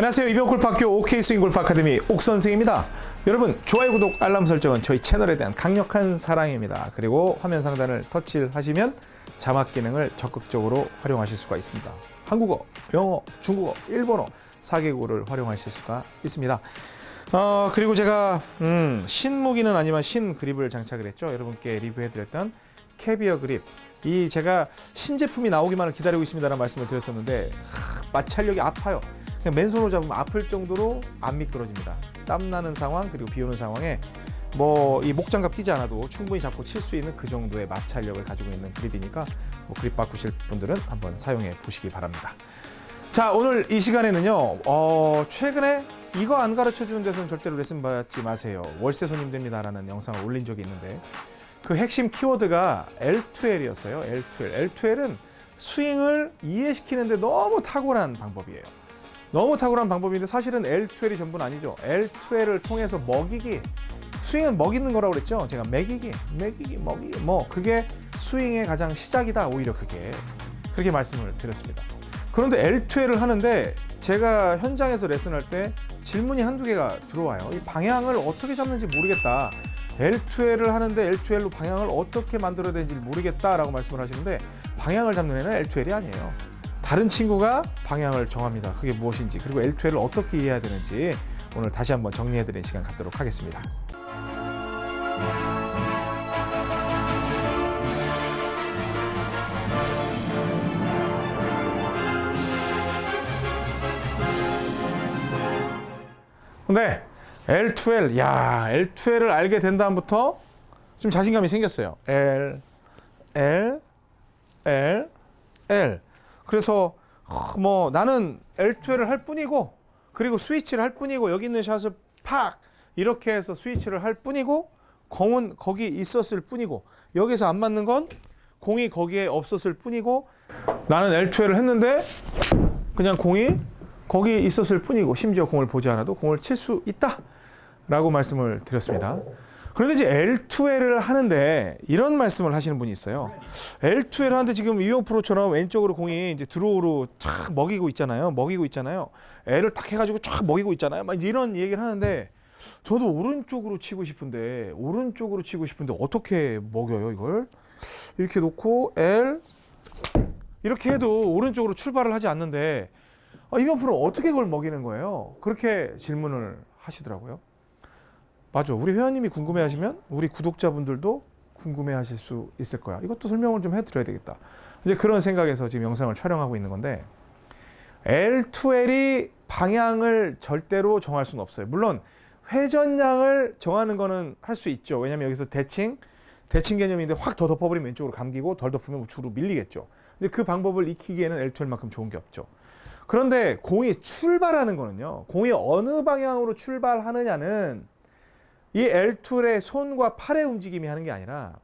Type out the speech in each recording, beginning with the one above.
안녕하세요. 이병골프학교 OK 스윙 골프 아카데미 옥 선생입니다. 여러분 좋아요, 구독, 알람 설정은 저희 채널에 대한 강력한 사랑입니다. 그리고 화면 상단을 터치를 하시면 자막 기능을 적극적으로 활용하실 수가 있습니다. 한국어, 영어, 중국어, 일본어 4개국어를 활용하실 수가 있습니다. 어, 그리고 제가 음, 신무기는 아니지만 신 그립을 장착을 했죠. 여러분께 리뷰해드렸던 캐비어 그립. 이 제가 신제품이 나오기만을 기다리고 있습니다 라는 말씀을 드렸었는데 하, 마찰력이 아파요. 그냥 맨손으로 잡으면 아플 정도로 안 미끄러집니다. 땀 나는 상황 그리고 비 오는 상황에 뭐 이 목장갑 끼지 않아도 충분히 잡고 칠 수 있는 그 정도의 마찰력을 가지고 있는 그립이니까 뭐 그립 바꾸실 분들은 한번 사용해 보시기 바랍니다. 자 오늘 이 시간에는요 어, 최근에 이거 안 가르쳐 주는 데서는 절대로 레슨 받지 마세요 월세 손님 됩니다라는 영상을 올린 적이 있는데 그 핵심 키워드가 L2L이었어요 L2L L2L은 스윙을 이해시키는데 너무 탁월한 방법이에요 너무 탁월한 방법인데 사실은 L2L이 전부는 아니죠 L2L을 통해서 먹이기 스윙은 먹이는 거라고 그랬죠 제가 먹이기 먹이기 먹이기 뭐 그게 스윙의 가장 시작이다 오히려 그게 그렇게 말씀을 드렸습니다 그런데 L2L을 하는데 제가 현장에서 레슨할 때 질문이 한두 개가 들어와요. 이 방향을 어떻게 잡는지 모르겠다. L2L을 하는데 L2L로 방향을 어떻게 만들어야 되는지 모르겠다라고 말씀을 하시는데 방향을 잡는 애는 L2L이 아니에요. 다른 친구가 방향을 정합니다. 그게 무엇인지 그리고 L2L을 어떻게 이해해야 되는지 오늘 다시 한번 정리해드리는 시간 갖도록 하겠습니다. 근데 L2L, 야 L2L을 알게 된 다음부터 좀 자신감이 생겼어요. L, L, L, L. 그래서 뭐 나는 L2L을 할 뿐이고 그리고 스위치를 할 뿐이고 여기 있는 샷을 팍! 이렇게 해서 스위치를 할 뿐이고 공은 거기 있었을 뿐이고 여기서 안 맞는 건 공이 거기에 없었을 뿐이고 나는 L2L을 했는데 그냥 공이 거기 있었을 뿐이고 심지어 공을 보지 않아도 공을 칠 수 있다 라고 말씀을 드렸습니다 그런데 이제 L2L을 하는데 이런 말씀을 하시는 분이 있어요. L2L 하는데 지금 이용 프로처럼 왼쪽으로 공이 이제 드로우로 쫙 먹이고 있잖아요. 먹이고 있잖아요. L을 딱 해가지고 쫙 먹이고 있잖아요. 막 이런 얘기를 하는데 저도 오른쪽으로 치고 싶은데 오른쪽으로 치고 싶은데 어떻게 먹여요 이걸? 이렇게 놓고 L 이렇게 해도 오른쪽으로 출발을 하지 않는데 아, 이병 프로 어떻게 그걸 먹이는 거예요? 그렇게 질문을 하시더라고요. 맞아. 우리 회원님이 궁금해하시면 우리 구독자분들도 궁금해하실 수 있을 거야. 이것도 설명을 좀 해드려야 되겠다. 이제 그런 생각에서 지금 영상을 촬영하고 있는 건데 L2L이 방향을 절대로 정할 수는 없어요. 물론 회전량을 정하는 거는 할 수 있죠. 왜냐하면 여기서 대칭, 대칭 개념인데 확 더 덮어버리면 왼쪽으로 감기고 덜 덮으면 우측으로 밀리겠죠. 근데 그 방법을 익히기에는 L2L만큼 좋은 게 없죠. 그런데 공이 출발하는 거는요. 공이 어느 방향으로 출발하느냐는 이 L2의 손과 팔의 움직임이 하는 게 아니라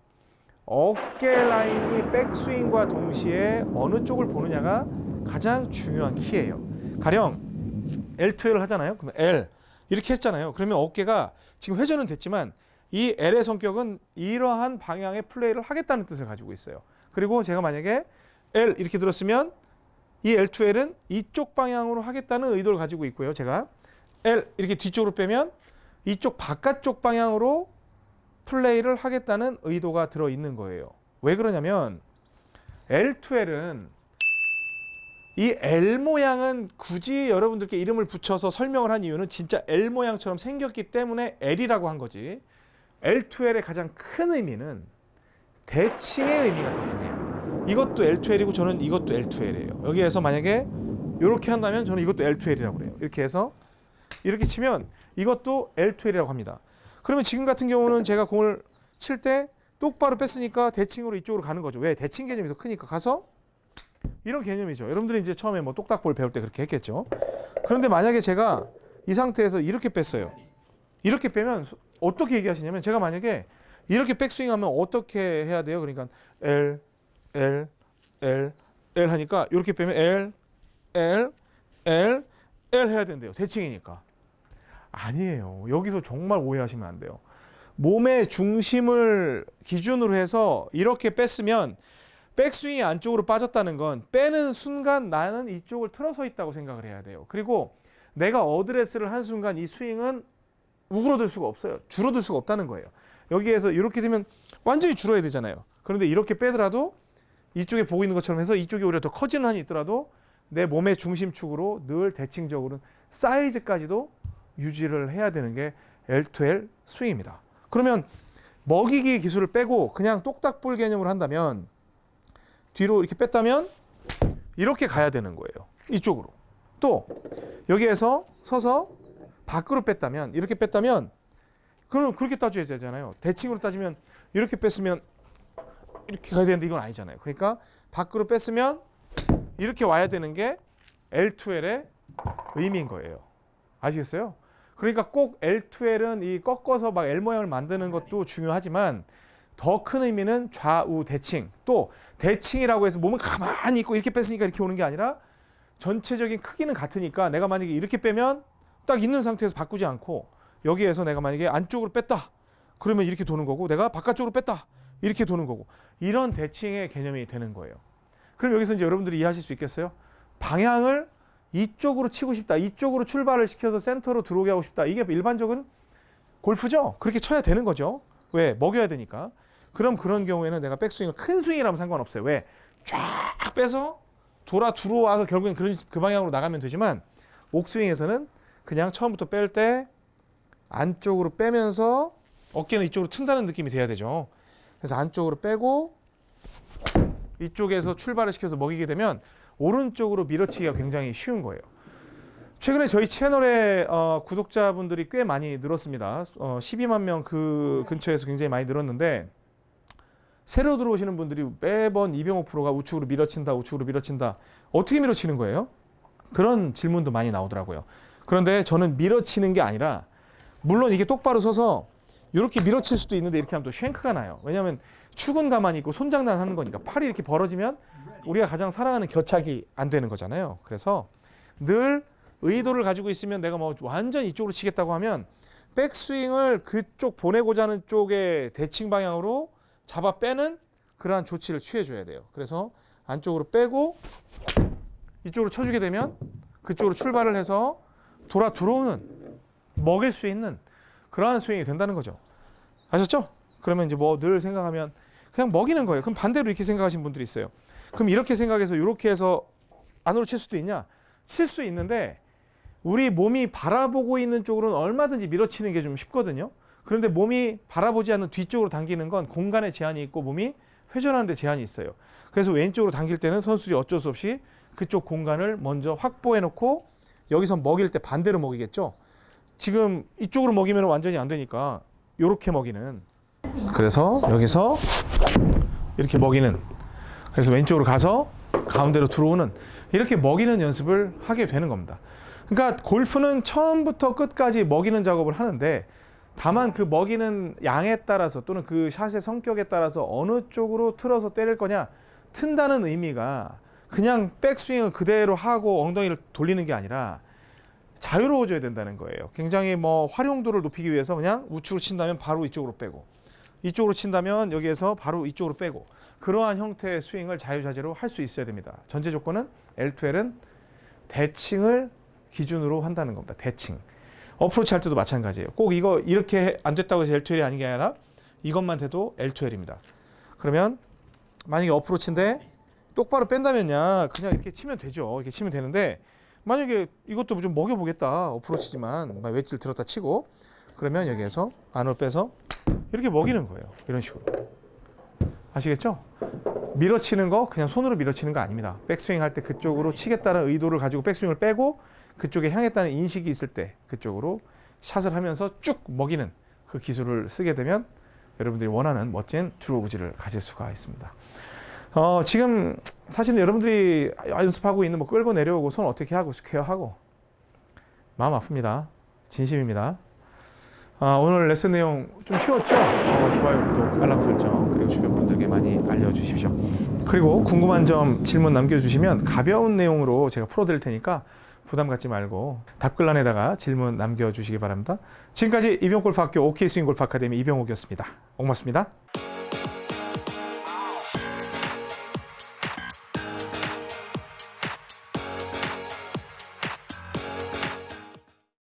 어깨 라인이 백스윙과 동시에 어느 쪽을 보느냐가 가장 중요한 키예요. 가령 L2L을 하잖아요. 그러면 L 이렇게 했잖아요. 그러면 어깨가 지금 회전은 됐지만 이 L의 성격은 이러한 방향의 플레이를 하겠다는 뜻을 가지고 있어요. 그리고 제가 만약에 L 이렇게 들었으면 이 L2L은 이쪽 방향으로 하겠다는 의도를 가지고 있고요. 제가 L 이렇게 뒤쪽으로 빼면 이쪽 바깥쪽 방향으로 플레이를 하겠다는 의도가 들어있는 거예요. 왜 그러냐면 L2L은 이 L 모양은 굳이 여러분들께 이름을 붙여서 설명을 한 이유는 진짜 L 모양처럼 생겼기 때문에 L이라고 한 거지. L2L의 가장 큰 의미는 대칭의 의미가 더 강해요. 이것도 L2L이고 저는 이것도 L2L이에요. 여기에서 만약에 이렇게 한다면 저는 이것도 L2L이라고 그래요. 이렇게 해서 이렇게 치면 이것도 L2L이라고 합니다. 그러면 지금 같은 경우는 제가 공을 칠 때 똑바로 뺐으니까 대칭으로 이쪽으로 가는 거죠. 왜? 대칭 개념이 더 크니까 가서 이런 개념이죠. 여러분들이 이제 처음에 뭐 똑딱볼 배울 때 그렇게 했겠죠. 그런데 만약에 제가 이 상태에서 이렇게 뺐어요. 이렇게 빼면 어떻게 얘기하시냐면 제가 만약에 이렇게 백스윙하면 어떻게 해야 돼요? 그러니까 L, L, L, L 하니까 이렇게 빼면 L, L, L, L 해야 된대요. 대칭이니까. 아니에요. 여기서 정말 오해하시면 안 돼요. 몸의 중심을 기준으로 해서 이렇게 뺐으면 백스윙이 안쪽으로 빠졌다는 건 빼는 순간 나는 이쪽을 틀어서 있다고 생각을 해야 돼요. 그리고 내가 어드레스를 한 순간 이 스윙은 우그러들 수가 없어요. 줄어들 수가 없다는 거예요. 여기에서 이렇게 되면 완전히 줄어야 되잖아요. 그런데 이렇게 빼더라도 이쪽에 보고 있는 것처럼 해서 이쪽이 오히려 더 커지는 한이 있더라도 내 몸의 중심축으로 늘 대칭적으로 사이즈까지도 유지를 해야 되는 게 L2L 스윙입니다. 그러면 먹이기 기술을 빼고 그냥 똑딱볼 개념으로 한다면 뒤로 이렇게 뺐다면 이렇게 가야 되는 거예요. 이쪽으로. 또 여기에서 서서 밖으로 뺐다면 이렇게 뺐다면 그럼 그렇게 따져야 되잖아요. 대칭으로 따지면 이렇게 뺐으면 이렇게 가야 되는데 이건 아니잖아요. 그러니까 밖으로 뺐으면 이렇게 와야 되는 게 L2L의 의미인 거예요. 아시겠어요? 그러니까 꼭 L2L은 이 꺾어서 막 L 모양을 만드는 것도 중요하지만 더 큰 의미는 좌우 대칭 또 대칭이라고 해서 몸을 가만히 있고 이렇게 뺐으니까 이렇게 오는 게 아니라 전체적인 크기는 같으니까 내가 만약에 이렇게 빼면 딱 있는 상태에서 바꾸지 않고 여기에서 내가 만약에 안쪽으로 뺐다 그러면 이렇게 도는 거고 내가 바깥쪽으로 뺐다 이렇게 도는 거고 이런 대칭의 개념이 되는 거예요. 그럼 여기서 이제 여러분들이 이해하실 수 있겠어요? 방향을 이쪽으로 치고 싶다. 이쪽으로 출발을 시켜서 센터로 들어오게 하고 싶다. 이게 일반적인 골프죠. 그렇게 쳐야 되는 거죠. 왜? 먹여야 되니까. 그럼 그런 경우에는 내가 백스윙을 큰 스윙이라면 상관없어요. 왜? 쫙 빼서 돌아 들어와서 결국엔 그런 그 방향으로 나가면 되지만 옥스윙에서는 그냥 처음부터 뺄 때 안쪽으로 빼면서 어깨는 이쪽으로 튼다는 느낌이 돼야 되죠. 그래서 안쪽으로 빼고 이쪽에서 출발을 시켜서 먹이게 되면 오른쪽으로 밀어치기가 굉장히 쉬운 거예요. 최근에 저희 채널에 어, 구독자분들이 꽤 많이 늘었습니다. 어, 12만 명 그 근처에서 굉장히 많이 늘었는데 새로 들어오시는 분들이 매번 이병호 프로가 우측으로 밀어친다, 우측으로 밀어친다. 어떻게 밀어치는 거예요? 그런 질문도 많이 나오더라고요. 그런데 저는 밀어치는 게 아니라 물론 이게 똑바로 서서 이렇게 밀어칠 수도 있는데 이렇게 하면 또 쉔크가 나요. 왜냐하면 축은 가만히 있고 손장난 하는 거니까 팔이 이렇게 벌어지면 우리가 가장 사랑하는 겨착이 안 되는 거잖아요. 그래서 늘 의도를 가지고 있으면 내가 뭐 완전 이쪽으로 치겠다고 하면 백스윙을 그쪽 보내고자 하는 쪽의 대칭 방향으로 잡아 빼는 그러한 조치를 취해줘야 돼요. 그래서 안쪽으로 빼고 이쪽으로 쳐주게 되면 그쪽으로 출발을 해서 돌아 들어오는 먹일 수 있는 그러한 스윙이 된다는 거죠. 아셨죠? 그러면 이제 뭐 늘 생각하면 그냥 먹이는 거예요. 그럼 반대로 이렇게 생각하시는 분들이 있어요. 그럼 이렇게 생각해서 이렇게 해서 안으로 칠 수도 있냐? 칠 수 있는데 우리 몸이 바라보고 있는 쪽으로는 얼마든지 밀어치는 게 좀 쉽거든요. 그런데 몸이 바라보지 않는 뒤쪽으로 당기는 건 공간에 제한이 있고 몸이 회전하는 데 제한이 있어요. 그래서 왼쪽으로 당길 때는 선수들이 어쩔 수 없이 그쪽 공간을 먼저 확보해 놓고 여기서 먹일 때 반대로 먹이겠죠. 지금 이쪽으로 먹이면 완전히 안 되니까 이렇게 먹이는 그래서 여기서 이렇게 먹이는 그래서 왼쪽으로 가서 가운데로 들어오는 이렇게 먹이는 연습을 하게 되는 겁니다. 그러니까 골프는 처음부터 끝까지 먹이는 작업을 하는데 다만 그 먹이는 양에 따라서 또는 그 샷의 성격에 따라서 어느 쪽으로 틀어서 때릴 거냐 튼다는 의미가 그냥 백스윙을 그대로 하고 엉덩이를 돌리는 게 아니라 자유로워져야 된다는 거예요. 굉장히 뭐 활용도를 높이기 위해서 그냥 우측으로 친다면 바로 이쪽으로 빼고 이쪽으로 친다면 여기에서 바로 이쪽으로 빼고 그러한 형태의 스윙을 자유자재로 할 수 있어야 됩니다. 전제 조건은 L2L은 대칭을 기준으로 한다는 겁니다. 대칭. 어프로치 할 때도 마찬가지예요. 꼭 이거 이렇게 안 됐다고 해서 L2L이 아닌 게 아니라 이것만 돼도 L2L입니다. 그러면 만약에 어프로치인데 똑바로 뺀다면야 그냥 이렇게 치면 되죠. 이렇게 치면 되는데 만약에 이것도 좀 먹여보겠다. 어프로치지만 웨지를 들었다 치고 그러면 여기에서 안으로 빼서 이렇게 먹이는 거예요. 이런 식으로. 아시겠죠? 밀어치는 거 그냥 손으로 밀어치는 거 아닙니다. 백스윙 할 때 그쪽으로 치겠다는 의도를 가지고 백스윙을 빼고 그쪽에 향했다는 인식이 있을 때 그쪽으로 샷을 하면서 쭉 먹이는 그 기술을 쓰게 되면 여러분들이 원하는 멋진 드로우 구질을 가질 수가 있습니다. 어, 지금 사실은 여러분들이 연습하고 있는 뭐 끌고 내려오고 손 어떻게 하고 스퀘어하고 마음 아픕니다. 진심입니다. 아, 오늘 레슨 내용 좀 쉬웠죠? 어, 좋아요, 구독, 알람 설정 그리고 주변 분들께 많이 알려주십시오. 그리고 궁금한 점 질문 남겨주시면 가벼운 내용으로 제가 풀어드릴 테니까 부담 갖지 말고 답글란에다가 질문 남겨주시기 바랍니다. 지금까지 이병옥골프학교 OK스윙골프 아카데미 이병옥이었습니다. 고맙습니다.